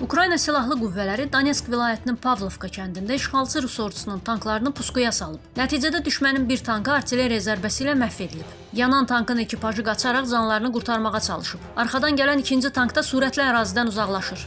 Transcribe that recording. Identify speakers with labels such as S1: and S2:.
S1: Ukrayna silahlı qüvvələri Donetsk vilayətinin Pavlovka kəndində işğalçı Rus ordusunun tanklarını puskuya salıb. Nəticədə düşmənin bir tankı artilleriya zərbəsi ilə məhv edilib. Yanan tankın ekipajı qaçaraq canlarını qurtarmağa çalışıb. Arxadan gələn ikinci tank da sürətlə ərazidən uzaqlaşır.